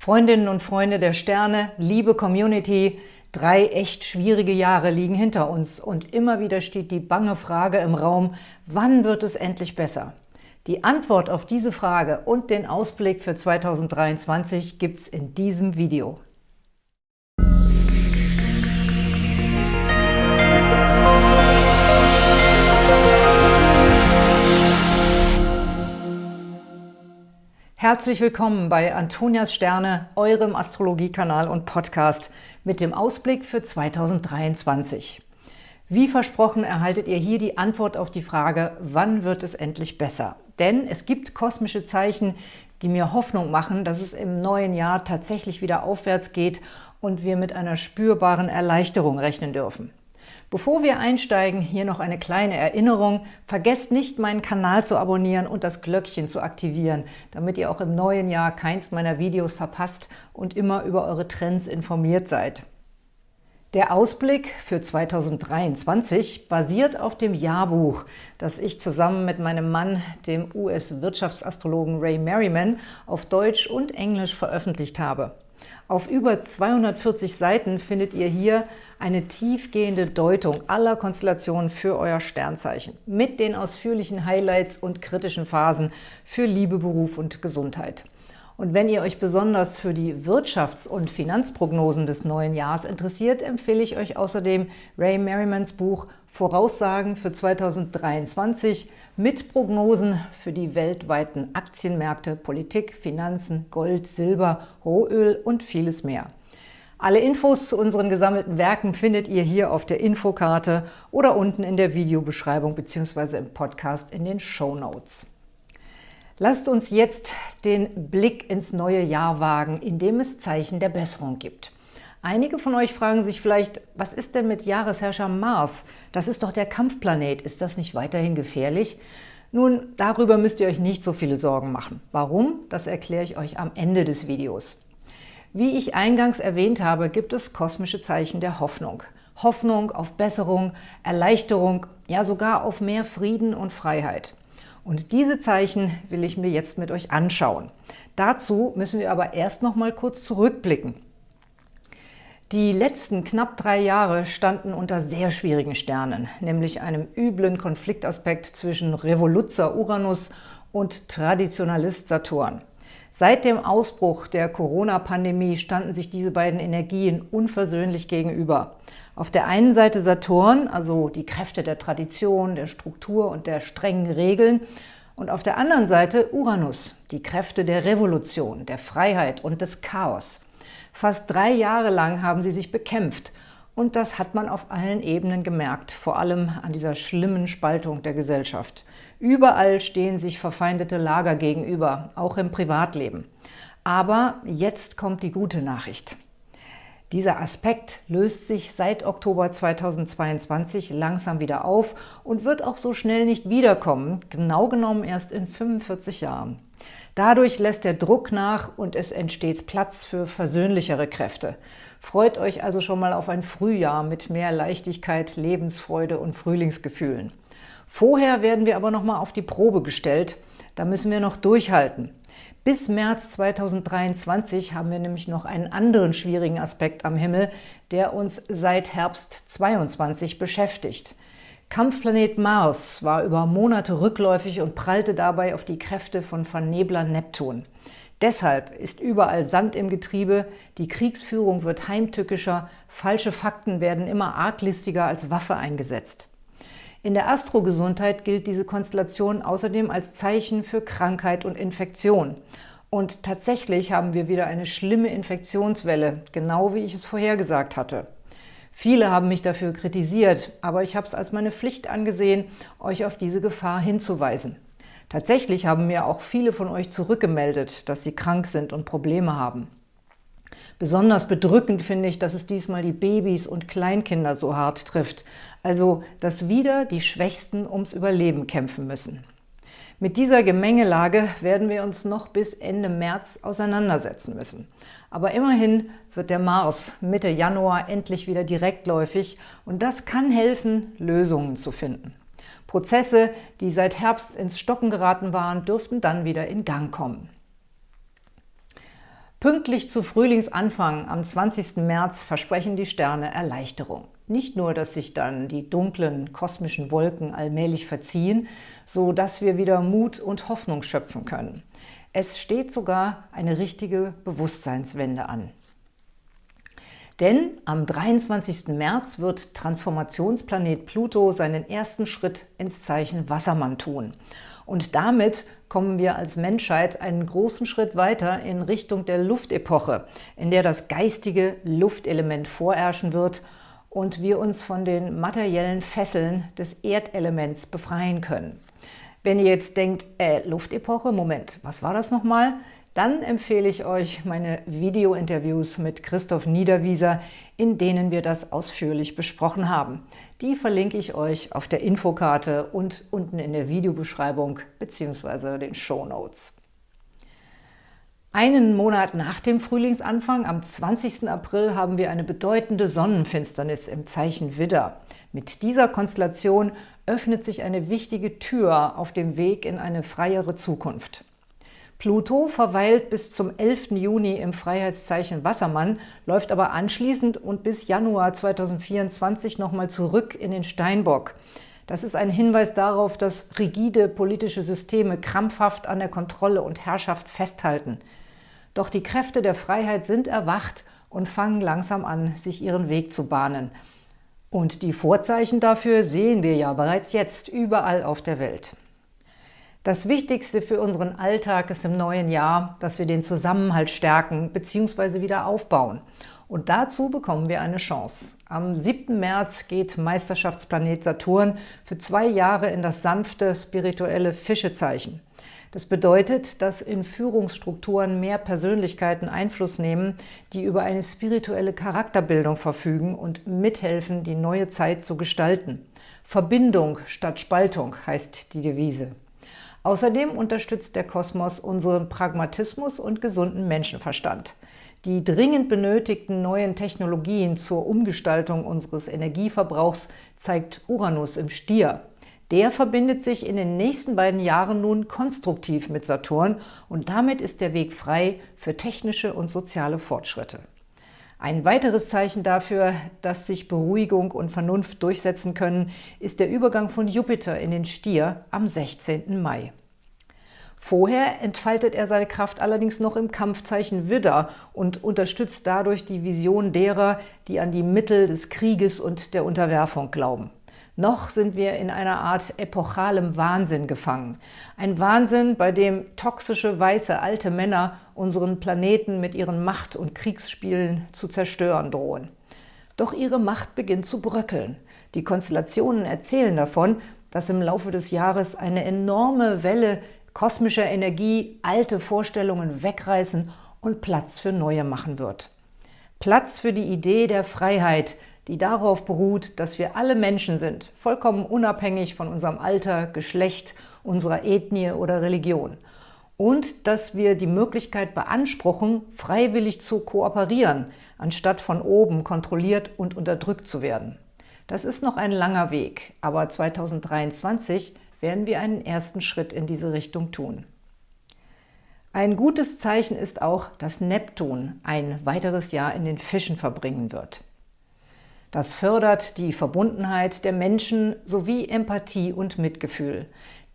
Freundinnen und Freunde der Sterne, liebe Community, drei echt schwierige Jahre liegen hinter uns und immer wieder steht die bange Frage im Raum, wann wird es endlich besser? Die Antwort auf diese Frage und den Ausblick für 2023 gibt's in diesem Video. Herzlich willkommen bei Antonias Sterne, eurem Astrologiekanal und Podcast mit dem Ausblick für 2023. Wie versprochen erhaltet ihr hier die Antwort auf die Frage, wann wird es endlich besser? Denn es gibt kosmische Zeichen, die mir Hoffnung machen, dass es im neuen Jahr tatsächlich wieder aufwärts geht und wir mit einer spürbaren Erleichterung rechnen dürfen. Bevor wir einsteigen, hier noch eine kleine Erinnerung. Vergesst nicht, meinen Kanal zu abonnieren und das Glöckchen zu aktivieren, damit ihr auch im neuen Jahr keins meiner Videos verpasst und immer über eure Trends informiert seid. Der Ausblick für 2023 basiert auf dem Jahrbuch, das ich zusammen mit meinem Mann, dem US-Wirtschaftsastrologen Ray Merriman, auf Deutsch und Englisch veröffentlicht habe. Auf über 240 Seiten findet ihr hier eine tiefgehende Deutung aller Konstellationen für euer Sternzeichen mit den ausführlichen Highlights und kritischen Phasen für Liebe, Beruf und Gesundheit. Und wenn ihr euch besonders für die Wirtschafts- und Finanzprognosen des neuen Jahres interessiert, empfehle ich euch außerdem Ray Merrimans Buch Voraussagen für 2023 mit Prognosen für die weltweiten Aktienmärkte, Politik, Finanzen, Gold, Silber, Rohöl und vieles mehr. Alle Infos zu unseren gesammelten Werken findet ihr hier auf der Infokarte oder unten in der Videobeschreibung bzw. im Podcast in den Show Notes. Lasst uns jetzt den Blick ins neue Jahr wagen, in dem es Zeichen der Besserung gibt. Einige von euch fragen sich vielleicht, was ist denn mit Jahresherrscher Mars? Das ist doch der Kampfplanet. Ist das nicht weiterhin gefährlich? Nun, darüber müsst ihr euch nicht so viele Sorgen machen. Warum? Das erkläre ich euch am Ende des Videos. Wie ich eingangs erwähnt habe, gibt es kosmische Zeichen der Hoffnung. Hoffnung auf Besserung, Erleichterung, ja sogar auf mehr Frieden und Freiheit. Und diese Zeichen will ich mir jetzt mit euch anschauen. Dazu müssen wir aber erst noch mal kurz zurückblicken. Die letzten knapp drei Jahre standen unter sehr schwierigen Sternen, nämlich einem üblen Konfliktaspekt zwischen Revoluzzer Uranus und Traditionalist Saturn. Seit dem Ausbruch der Corona-Pandemie standen sich diese beiden Energien unversöhnlich gegenüber. Auf der einen Seite Saturn, also die Kräfte der Tradition, der Struktur und der strengen Regeln, und auf der anderen Seite Uranus, die Kräfte der Revolution, der Freiheit und des Chaos. Fast drei Jahre lang haben sie sich bekämpft und das hat man auf allen Ebenen gemerkt, vor allem an dieser schlimmen Spaltung der Gesellschaft. Überall stehen sich verfeindete Lager gegenüber, auch im Privatleben. Aber jetzt kommt die gute Nachricht. Dieser Aspekt löst sich seit Oktober 2022 langsam wieder auf und wird auch so schnell nicht wiederkommen, genau genommen erst in 45 Jahren. Dadurch lässt der Druck nach und es entsteht Platz für versöhnlichere Kräfte. Freut euch also schon mal auf ein Frühjahr mit mehr Leichtigkeit, Lebensfreude und Frühlingsgefühlen. Vorher werden wir aber noch mal auf die Probe gestellt. Da müssen wir noch durchhalten. Bis März 2023 haben wir nämlich noch einen anderen schwierigen Aspekt am Himmel, der uns seit Herbst 22 beschäftigt. Kampfplanet Mars war über Monate rückläufig und prallte dabei auf die Kräfte von Vernebler Neptun. Deshalb ist überall Sand im Getriebe, die Kriegsführung wird heimtückischer, falsche Fakten werden immer arglistiger als Waffe eingesetzt. In der Astrogesundheit gilt diese Konstellation außerdem als Zeichen für Krankheit und Infektion. Und tatsächlich haben wir wieder eine schlimme Infektionswelle, genau wie ich es vorhergesagt hatte. Viele haben mich dafür kritisiert, aber ich habe es als meine Pflicht angesehen, euch auf diese Gefahr hinzuweisen. Tatsächlich haben mir auch viele von euch zurückgemeldet, dass sie krank sind und Probleme haben. Besonders bedrückend finde ich, dass es diesmal die Babys und Kleinkinder so hart trifft, also dass wieder die Schwächsten ums Überleben kämpfen müssen. Mit dieser Gemengelage werden wir uns noch bis Ende März auseinandersetzen müssen. Aber immerhin wird der Mars Mitte Januar endlich wieder direktläufig und das kann helfen, Lösungen zu finden. Prozesse, die seit Herbst ins Stocken geraten waren, dürften dann wieder in Gang kommen. Pünktlich zu Frühlingsanfang am 20. März versprechen die Sterne Erleichterung. Nicht nur, dass sich dann die dunklen kosmischen Wolken allmählich verziehen, so dass wir wieder Mut und Hoffnung schöpfen können. Es steht sogar eine richtige Bewusstseinswende an. Denn am 23. März wird Transformationsplanet Pluto seinen ersten Schritt ins Zeichen Wassermann tun. Und damit kommen wir als Menschheit einen großen Schritt weiter in Richtung der Luftepoche, in der das geistige Luftelement vorherrschen wird und wir uns von den materiellen Fesseln des Erdelements befreien können. Wenn ihr jetzt denkt, äh, Luftepoche, Moment, was war das nochmal? Dann empfehle ich euch meine Video-Interviews mit Christoph Niederwieser, in denen wir das ausführlich besprochen haben. Die verlinke ich euch auf der Infokarte und unten in der Videobeschreibung bzw. den Show Notes. Einen Monat nach dem Frühlingsanfang, am 20. April, haben wir eine bedeutende Sonnenfinsternis im Zeichen Widder. Mit dieser Konstellation öffnet sich eine wichtige Tür auf dem Weg in eine freiere Zukunft. Pluto verweilt bis zum 11. Juni im Freiheitszeichen Wassermann, läuft aber anschließend und bis Januar 2024 nochmal zurück in den Steinbock. Das ist ein Hinweis darauf, dass rigide politische Systeme krampfhaft an der Kontrolle und Herrschaft festhalten. Doch die Kräfte der Freiheit sind erwacht und fangen langsam an, sich ihren Weg zu bahnen. Und die Vorzeichen dafür sehen wir ja bereits jetzt überall auf der Welt. Das Wichtigste für unseren Alltag ist im neuen Jahr, dass wir den Zusammenhalt stärken bzw. wieder aufbauen. Und dazu bekommen wir eine Chance. Am 7. März geht Meisterschaftsplanet Saturn für zwei Jahre in das sanfte, spirituelle Fischezeichen. Das bedeutet, dass in Führungsstrukturen mehr Persönlichkeiten Einfluss nehmen, die über eine spirituelle Charakterbildung verfügen und mithelfen, die neue Zeit zu gestalten. Verbindung statt Spaltung heißt die Devise. Außerdem unterstützt der Kosmos unseren Pragmatismus und gesunden Menschenverstand. Die dringend benötigten neuen Technologien zur Umgestaltung unseres Energieverbrauchs zeigt Uranus im Stier. Der verbindet sich in den nächsten beiden Jahren nun konstruktiv mit Saturn und damit ist der Weg frei für technische und soziale Fortschritte. Ein weiteres Zeichen dafür, dass sich Beruhigung und Vernunft durchsetzen können, ist der Übergang von Jupiter in den Stier am 16. Mai. Vorher entfaltet er seine Kraft allerdings noch im Kampfzeichen Widder und unterstützt dadurch die Vision derer, die an die Mittel des Krieges und der Unterwerfung glauben. Noch sind wir in einer Art epochalem Wahnsinn gefangen. Ein Wahnsinn, bei dem toxische, weiße, alte Männer unseren Planeten mit ihren Macht- und Kriegsspielen zu zerstören drohen. Doch ihre Macht beginnt zu bröckeln. Die Konstellationen erzählen davon, dass im Laufe des Jahres eine enorme Welle kosmischer Energie alte Vorstellungen wegreißen und Platz für neue machen wird. Platz für die Idee der Freiheit, die darauf beruht, dass wir alle Menschen sind, vollkommen unabhängig von unserem Alter, Geschlecht, unserer Ethnie oder Religion. Und dass wir die Möglichkeit beanspruchen, freiwillig zu kooperieren, anstatt von oben kontrolliert und unterdrückt zu werden. Das ist noch ein langer Weg, aber 2023 werden wir einen ersten Schritt in diese Richtung tun. Ein gutes Zeichen ist auch, dass Neptun ein weiteres Jahr in den Fischen verbringen wird. Das fördert die Verbundenheit der Menschen sowie Empathie und Mitgefühl.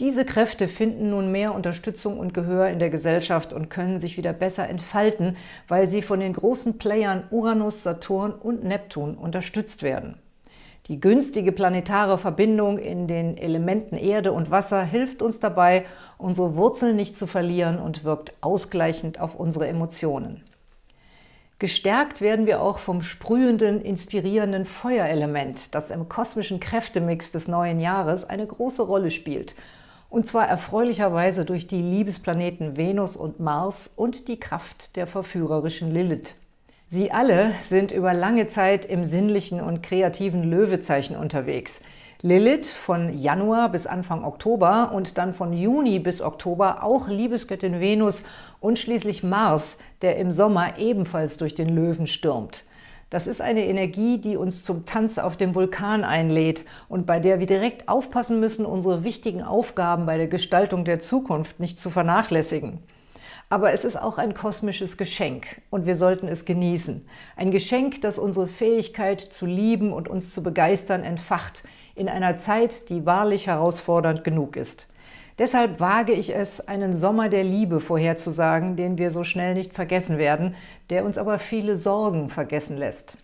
Diese Kräfte finden nun mehr Unterstützung und Gehör in der Gesellschaft und können sich wieder besser entfalten, weil sie von den großen Playern Uranus, Saturn und Neptun unterstützt werden. Die günstige planetare Verbindung in den Elementen Erde und Wasser hilft uns dabei, unsere Wurzeln nicht zu verlieren und wirkt ausgleichend auf unsere Emotionen. Gestärkt werden wir auch vom sprühenden, inspirierenden Feuerelement, das im kosmischen Kräftemix des neuen Jahres eine große Rolle spielt. Und zwar erfreulicherweise durch die Liebesplaneten Venus und Mars und die Kraft der verführerischen Lilith. Sie alle sind über lange Zeit im sinnlichen und kreativen Löwezeichen unterwegs – Lilith von Januar bis Anfang Oktober und dann von Juni bis Oktober auch Liebesgöttin Venus und schließlich Mars, der im Sommer ebenfalls durch den Löwen stürmt. Das ist eine Energie, die uns zum Tanz auf dem Vulkan einlädt und bei der wir direkt aufpassen müssen, unsere wichtigen Aufgaben bei der Gestaltung der Zukunft nicht zu vernachlässigen. Aber es ist auch ein kosmisches Geschenk und wir sollten es genießen. Ein Geschenk, das unsere Fähigkeit zu lieben und uns zu begeistern entfacht in einer Zeit, die wahrlich herausfordernd genug ist. Deshalb wage ich es, einen Sommer der Liebe vorherzusagen, den wir so schnell nicht vergessen werden, der uns aber viele Sorgen vergessen lässt.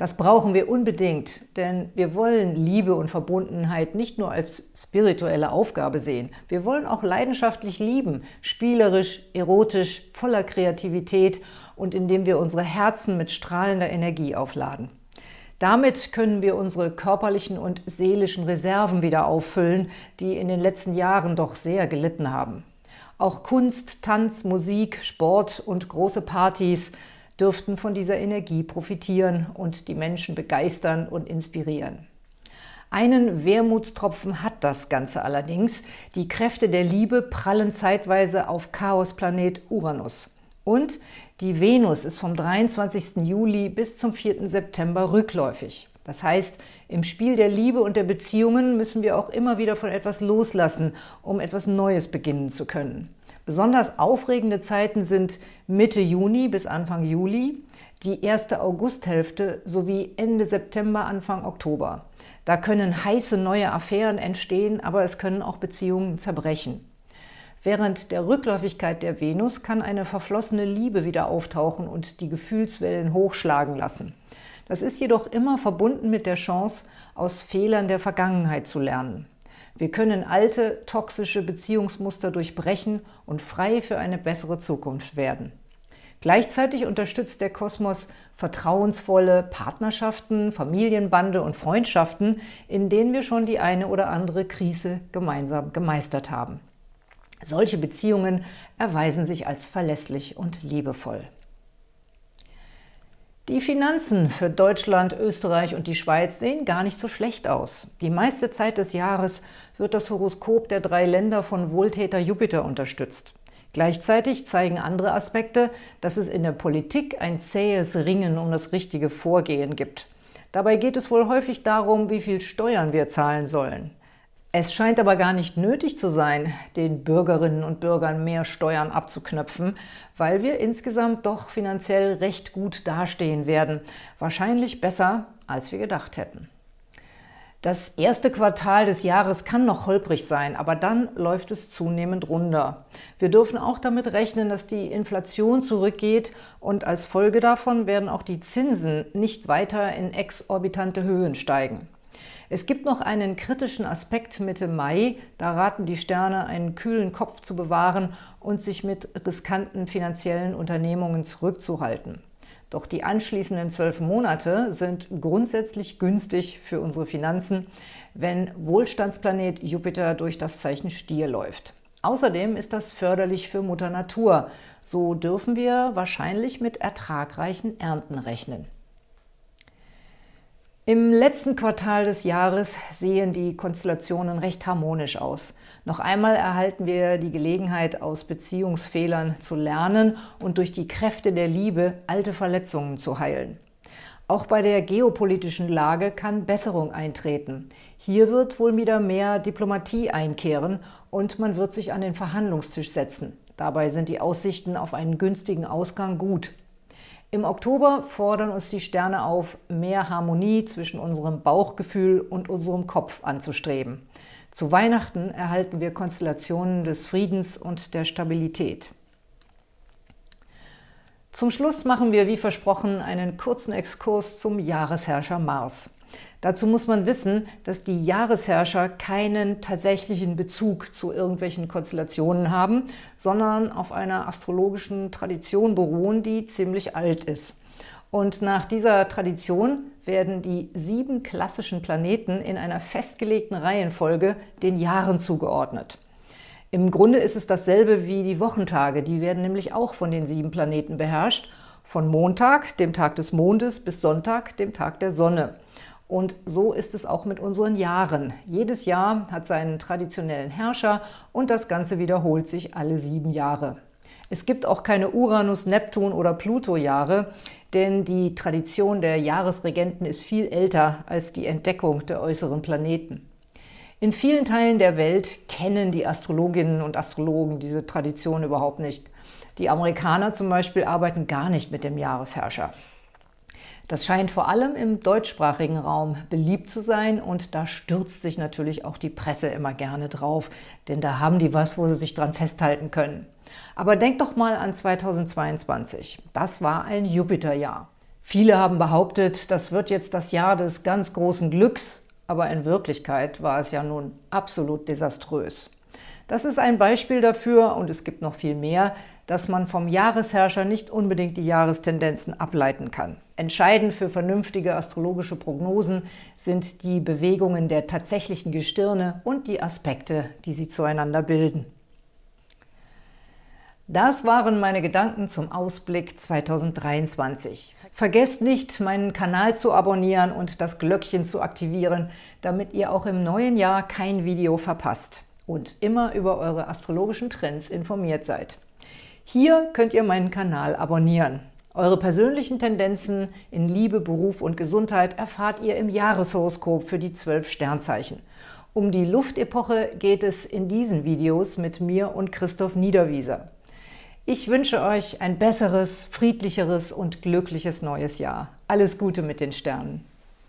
Das brauchen wir unbedingt, denn wir wollen Liebe und Verbundenheit nicht nur als spirituelle Aufgabe sehen. Wir wollen auch leidenschaftlich lieben, spielerisch, erotisch, voller Kreativität und indem wir unsere Herzen mit strahlender Energie aufladen. Damit können wir unsere körperlichen und seelischen Reserven wieder auffüllen, die in den letzten Jahren doch sehr gelitten haben. Auch Kunst, Tanz, Musik, Sport und große Partys dürften von dieser Energie profitieren und die Menschen begeistern und inspirieren. Einen Wermutstropfen hat das Ganze allerdings. Die Kräfte der Liebe prallen zeitweise auf Chaosplanet Uranus. Und die Venus ist vom 23. Juli bis zum 4. September rückläufig. Das heißt, im Spiel der Liebe und der Beziehungen müssen wir auch immer wieder von etwas loslassen, um etwas Neues beginnen zu können. Besonders aufregende Zeiten sind Mitte Juni bis Anfang Juli, die erste Augusthälfte sowie Ende September, Anfang Oktober. Da können heiße neue Affären entstehen, aber es können auch Beziehungen zerbrechen. Während der Rückläufigkeit der Venus kann eine verflossene Liebe wieder auftauchen und die Gefühlswellen hochschlagen lassen. Das ist jedoch immer verbunden mit der Chance, aus Fehlern der Vergangenheit zu lernen. Wir können alte, toxische Beziehungsmuster durchbrechen und frei für eine bessere Zukunft werden. Gleichzeitig unterstützt der Kosmos vertrauensvolle Partnerschaften, Familienbande und Freundschaften, in denen wir schon die eine oder andere Krise gemeinsam gemeistert haben. Solche Beziehungen erweisen sich als verlässlich und liebevoll. Die Finanzen für Deutschland, Österreich und die Schweiz sehen gar nicht so schlecht aus. Die meiste Zeit des Jahres wird das Horoskop der drei Länder von Wohltäter Jupiter unterstützt. Gleichzeitig zeigen andere Aspekte, dass es in der Politik ein zähes Ringen um das richtige Vorgehen gibt. Dabei geht es wohl häufig darum, wie viel Steuern wir zahlen sollen. Es scheint aber gar nicht nötig zu sein, den Bürgerinnen und Bürgern mehr Steuern abzuknöpfen, weil wir insgesamt doch finanziell recht gut dastehen werden. Wahrscheinlich besser, als wir gedacht hätten. Das erste Quartal des Jahres kann noch holprig sein, aber dann läuft es zunehmend runter. Wir dürfen auch damit rechnen, dass die Inflation zurückgeht und als Folge davon werden auch die Zinsen nicht weiter in exorbitante Höhen steigen. Es gibt noch einen kritischen Aspekt Mitte Mai. Da raten die Sterne, einen kühlen Kopf zu bewahren und sich mit riskanten finanziellen Unternehmungen zurückzuhalten. Doch die anschließenden zwölf Monate sind grundsätzlich günstig für unsere Finanzen, wenn Wohlstandsplanet Jupiter durch das Zeichen Stier läuft. Außerdem ist das förderlich für Mutter Natur. So dürfen wir wahrscheinlich mit ertragreichen Ernten rechnen. Im letzten Quartal des Jahres sehen die Konstellationen recht harmonisch aus. Noch einmal erhalten wir die Gelegenheit, aus Beziehungsfehlern zu lernen und durch die Kräfte der Liebe alte Verletzungen zu heilen. Auch bei der geopolitischen Lage kann Besserung eintreten. Hier wird wohl wieder mehr Diplomatie einkehren und man wird sich an den Verhandlungstisch setzen. Dabei sind die Aussichten auf einen günstigen Ausgang gut. Im Oktober fordern uns die Sterne auf, mehr Harmonie zwischen unserem Bauchgefühl und unserem Kopf anzustreben. Zu Weihnachten erhalten wir Konstellationen des Friedens und der Stabilität. Zum Schluss machen wir, wie versprochen, einen kurzen Exkurs zum Jahresherrscher Mars. Dazu muss man wissen, dass die Jahresherrscher keinen tatsächlichen Bezug zu irgendwelchen Konstellationen haben, sondern auf einer astrologischen Tradition beruhen, die ziemlich alt ist. Und nach dieser Tradition werden die sieben klassischen Planeten in einer festgelegten Reihenfolge den Jahren zugeordnet. Im Grunde ist es dasselbe wie die Wochentage, die werden nämlich auch von den sieben Planeten beherrscht, von Montag, dem Tag des Mondes, bis Sonntag, dem Tag der Sonne. Und so ist es auch mit unseren Jahren. Jedes Jahr hat seinen traditionellen Herrscher und das Ganze wiederholt sich alle sieben Jahre. Es gibt auch keine Uranus-, Neptun- oder Pluto-Jahre, denn die Tradition der Jahresregenten ist viel älter als die Entdeckung der äußeren Planeten. In vielen Teilen der Welt kennen die Astrologinnen und Astrologen diese Tradition überhaupt nicht. Die Amerikaner zum Beispiel arbeiten gar nicht mit dem Jahresherrscher. Das scheint vor allem im deutschsprachigen Raum beliebt zu sein und da stürzt sich natürlich auch die Presse immer gerne drauf, denn da haben die was, wo sie sich dran festhalten können. Aber denkt doch mal an 2022. Das war ein Jupiterjahr. Viele haben behauptet, das wird jetzt das Jahr des ganz großen Glücks, aber in Wirklichkeit war es ja nun absolut desaströs. Das ist ein Beispiel dafür, und es gibt noch viel mehr, dass man vom Jahresherrscher nicht unbedingt die Jahrestendenzen ableiten kann. Entscheidend für vernünftige astrologische Prognosen sind die Bewegungen der tatsächlichen Gestirne und die Aspekte, die sie zueinander bilden. Das waren meine Gedanken zum Ausblick 2023. Vergesst nicht, meinen Kanal zu abonnieren und das Glöckchen zu aktivieren, damit ihr auch im neuen Jahr kein Video verpasst und immer über eure astrologischen Trends informiert seid. Hier könnt ihr meinen Kanal abonnieren. Eure persönlichen Tendenzen in Liebe, Beruf und Gesundheit erfahrt ihr im Jahreshoroskop für die zwölf Sternzeichen. Um die Luftepoche geht es in diesen Videos mit mir und Christoph Niederwieser. Ich wünsche euch ein besseres, friedlicheres und glückliches neues Jahr. Alles Gute mit den Sternen!